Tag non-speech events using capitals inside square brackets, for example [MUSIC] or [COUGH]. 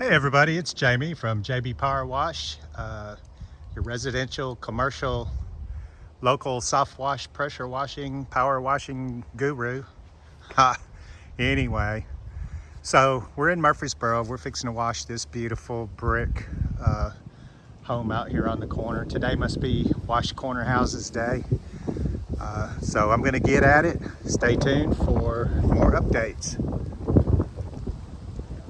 Hey everybody, it's Jamie from JB Power Wash, uh, your residential, commercial, local soft wash, pressure washing, power washing guru. [LAUGHS] Anyway, so we're in Murfreesboro. We're fixing to wash this beautiful brick uh, home out here on the corner. Today must be Wash Corner Houses Day. Uh, so I'm gonna get at it. Stay tuned for more updates.